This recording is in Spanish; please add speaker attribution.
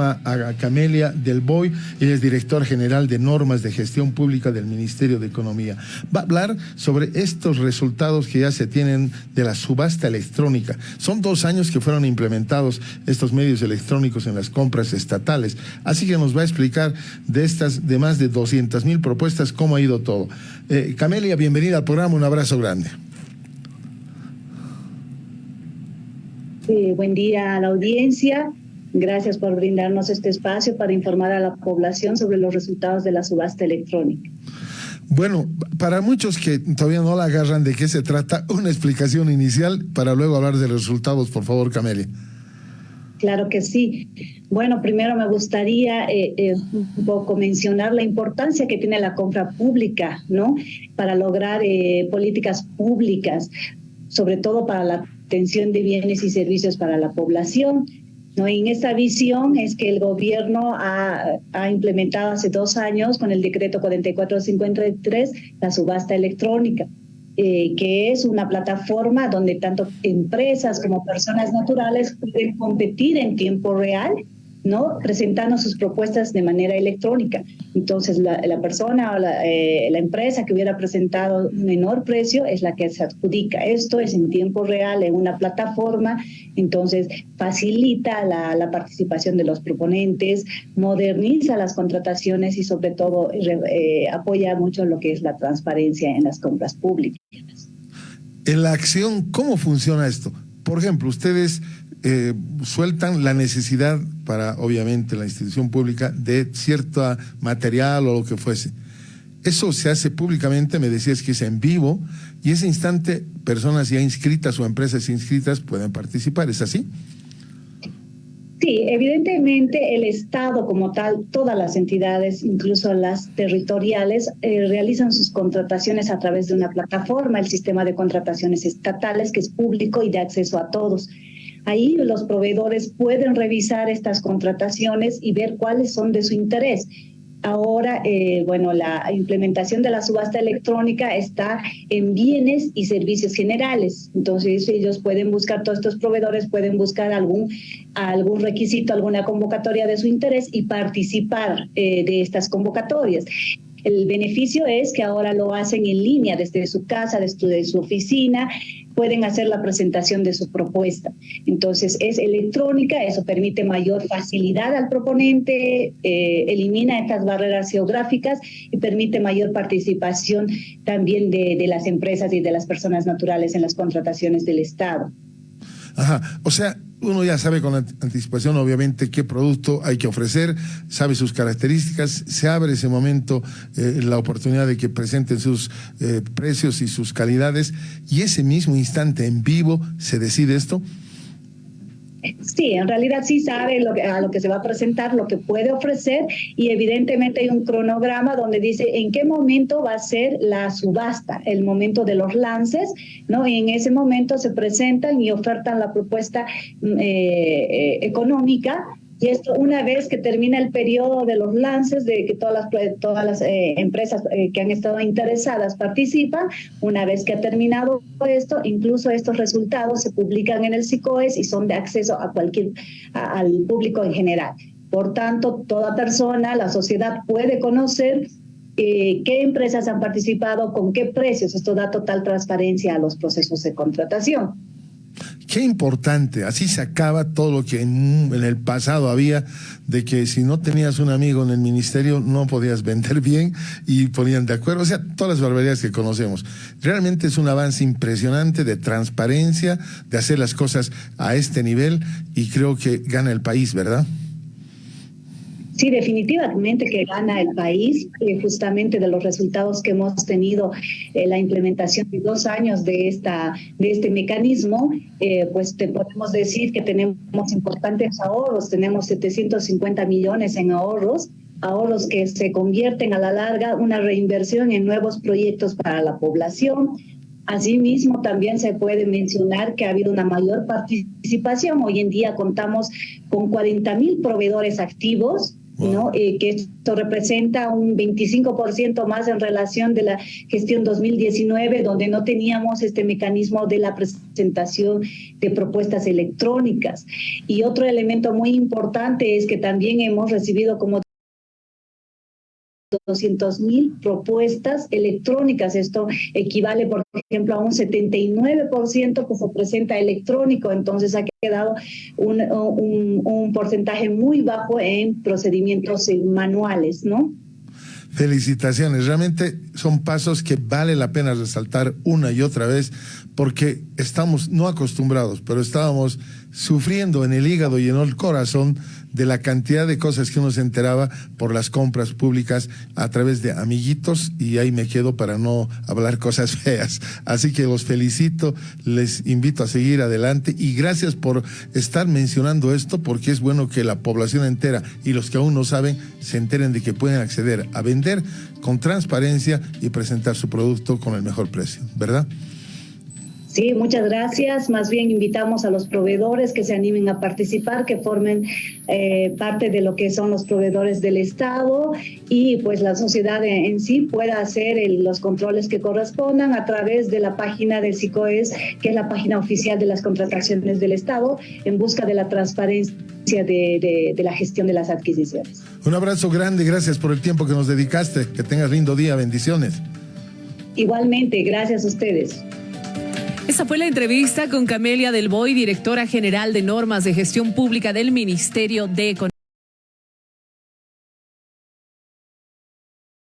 Speaker 1: a Camelia del Boy, ella es director general de normas de gestión pública del Ministerio de Economía. Va a hablar sobre estos resultados que ya se tienen de la subasta electrónica. Son dos años que fueron implementados estos medios electrónicos en las compras estatales. Así que nos va a explicar de estas, de más de 200 mil propuestas, cómo ha ido todo. Eh, Camelia, bienvenida al programa, un abrazo grande.
Speaker 2: buen día a la audiencia. Gracias por brindarnos este espacio para informar a la población sobre los resultados de la subasta electrónica.
Speaker 1: Bueno, para muchos que todavía no la agarran de qué se trata, una explicación inicial para luego hablar de los resultados, por favor, Camelia.
Speaker 2: Claro que sí. Bueno, primero me gustaría eh, eh, un poco mencionar la importancia que tiene la compra pública, ¿no? Para lograr eh, políticas públicas, sobre todo para la obtención de bienes y servicios para la población, ¿no? En esta visión es que el gobierno ha, ha, implementado hace dos años con el decreto 4453 la subasta electrónica, eh, que es una plataforma donde tanto empresas como personas naturales pueden competir en tiempo real ¿no? presentando sus propuestas de manera electrónica. Entonces, la, persona o la, eh, la, empresa que hubiera presentado menor precio es la que se adjudica. Esto es en tiempo real, en una plataforma, entonces facilita la, la participación de los proponentes, moderniza las contrataciones y sobre todo eh, apoya mucho lo que es la transparencia en las compras públicas.
Speaker 1: En la acción, ¿cómo funciona esto? Por ejemplo, ustedes eh, sueltan la necesidad para, obviamente, la institución pública de cierto material o lo que fuese. Eso se hace públicamente, me decías que es en vivo, y ese instante personas ya inscritas o empresas inscritas pueden participar, ¿es así?
Speaker 2: Sí, evidentemente el Estado como tal, todas las entidades, incluso las territoriales, eh, realizan sus contrataciones a través de una plataforma, el sistema de contrataciones estatales, que es público y de acceso a todos. Ahí los proveedores pueden revisar estas contrataciones y ver cuáles son de su interés. Ahora, eh, bueno, la implementación de la subasta electrónica está en bienes y servicios generales. Entonces, ellos pueden buscar, todos estos proveedores pueden buscar algún, algún requisito, alguna convocatoria de su interés y participar eh, de estas convocatorias. El beneficio es que ahora lo hacen en línea desde su casa, desde su oficina, pueden hacer la presentación de su propuesta. Entonces es electrónica, eso permite mayor facilidad al proponente, eh, elimina estas barreras geográficas y permite mayor participación también de, de las empresas y de las personas naturales en las contrataciones del Estado.
Speaker 1: Ajá, o sea, uno ya sabe con anticipación, obviamente, qué producto hay que ofrecer, sabe sus características, se abre ese momento eh, la oportunidad de que presenten sus eh, precios y sus calidades, y ese mismo instante en vivo se decide esto.
Speaker 2: Sí, en realidad sí sabe lo que, a lo que se va a presentar, lo que puede ofrecer y evidentemente hay un cronograma donde dice en qué momento va a ser la subasta, el momento de los lances, ¿no? Y en ese momento se presentan y ofertan la propuesta mm, eh, eh, económica y esto una vez que termina el periodo de los lances, de que todas las, todas las eh, empresas eh, que han estado interesadas participan, una vez que ha terminado esto, incluso estos resultados se publican en el SICOES y son de acceso a cualquier, al público en general. Por tanto, toda persona, la sociedad puede conocer eh, qué empresas han participado, con qué precios. Esto da total transparencia a los procesos de contratación.
Speaker 1: Qué importante, así se acaba todo lo que en, el pasado había de que si no tenías un amigo en el ministerio no podías vender bien y ponían de acuerdo, o sea, todas las barbaridades que conocemos. Realmente es un avance impresionante de transparencia, de hacer las cosas a este nivel y creo que gana el país, ¿verdad?
Speaker 2: Sí, definitivamente que gana el país, eh, justamente de los resultados que hemos tenido, eh, la implementación de dos años de, esta, de este mecanismo, eh, pues te podemos decir que tenemos importantes ahorros, tenemos 750 millones en ahorros, ahorros que se convierten a la larga una reinversión en nuevos proyectos para la población, Asimismo, también se puede mencionar que ha habido una mayor participación. Hoy en día contamos con 40 mil proveedores activos ¿no? Eh, que esto representa un 25% más en relación de la gestión 2019, donde no teníamos este mecanismo de la presentación de propuestas electrónicas. Y otro elemento muy importante es que también hemos recibido como 200 mil propuestas electrónicas. Esto equivale, por ejemplo, a un 79% que se presenta electrónico. Entonces ha quedado un, un, porcentaje muy bajo en procedimientos manuales, ¿no?
Speaker 1: Felicitaciones, realmente son pasos que vale la pena resaltar una y otra vez porque estamos no acostumbrados, pero estábamos sufriendo en el hígado y en el corazón de la cantidad de cosas que uno se enteraba por las compras públicas a través de amiguitos y ahí me quedo para no hablar cosas feas. Así que los felicito, les invito a seguir adelante y gracias por estar mencionando esto porque es bueno que la población entera y los que aún no saben se enteren de que pueden acceder a vender con transparencia y presentar su producto con el mejor precio, ¿verdad?
Speaker 2: Sí, muchas gracias. Más bien invitamos a los proveedores que se animen a participar, que formen eh, parte de lo que son los proveedores del Estado y pues la sociedad en, sí pueda hacer los controles que correspondan a través de la página del SICOES, que es la página oficial de las contrataciones del Estado, en busca de la transparencia de, de la gestión de las adquisiciones.
Speaker 1: Un abrazo grande, gracias por el tiempo que nos dedicaste. Que tengas lindo día, bendiciones.
Speaker 2: Igualmente, gracias a ustedes.
Speaker 3: Fue la entrevista con Camelia Del Boy, directora general de normas de gestión pública del Ministerio de Economía.